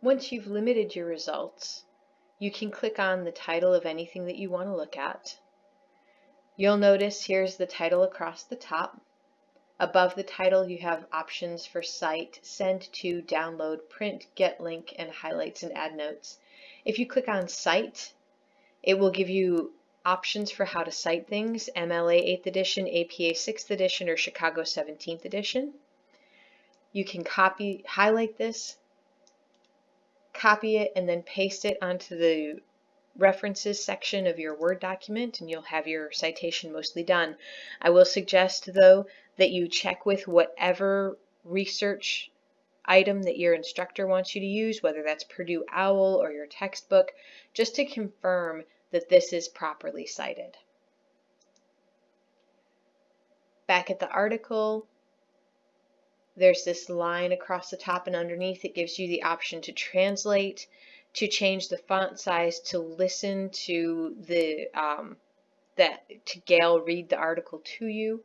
Once you've limited your results, you can click on the title of anything that you want to look at. You'll notice here's the title across the top. Above the title you have options for cite, send to, download, print, get link, and highlights and add notes. If you click on cite, it will give you options for how to cite things, MLA 8th edition, APA 6th edition, or Chicago 17th edition. You can copy, highlight this, copy it, and then paste it onto the references section of your Word document and you'll have your citation mostly done. I will suggest though that you check with whatever research item that your instructor wants you to use, whether that's Purdue OWL or your textbook, just to confirm that this is properly cited. Back at the article, there's this line across the top and underneath. It gives you the option to translate to change the font size to listen to the um, that to Gale read the article to you.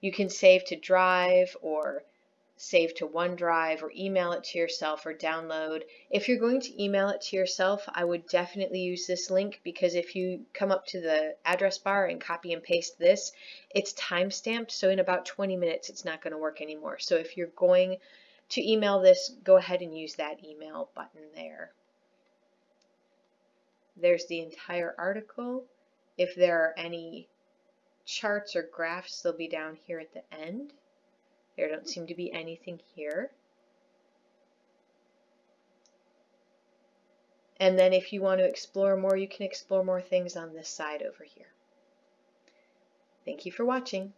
You can save to Drive or save to OneDrive or email it to yourself or download. If you're going to email it to yourself, I would definitely use this link because if you come up to the address bar and copy and paste this, it's time stamped. So in about 20 minutes, it's not going to work anymore. So if you're going to email this, go ahead and use that email button there. There's the entire article. If there are any charts or graphs, they'll be down here at the end. There don't seem to be anything here. And then if you want to explore more, you can explore more things on this side over here. Thank you for watching.